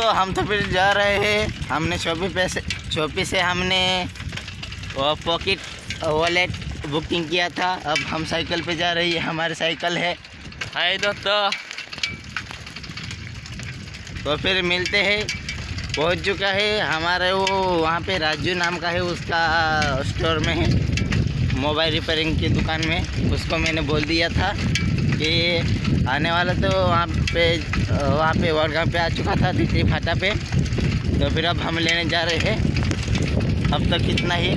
दोस्तों, हम तो फिर जा रहे हैं। हमने शॉपी पैसे शॉपी से हमने, वो पॉकेट वॉलेट बुकिंग किया था। अब हम साइकिल पे जा रही है। हमारी साइकिल है। हाय दोस्तों। तो फिर मिलते हैं। पहुँच चुका है हमारे वो, वहाँ पे राजू नाम का है, उसका स्टोर में है। मोबाइल रिपेयरिंग की दुकान में। उसको मैंने बोल दिया था। कि आने वाला तो वहाँ पे वहाँ पे वर्गाम पे आ चुका था तीसरी फाटा पे। तो फिर अब हम लेने जा रहे हैं। अब तक तो कितना ही।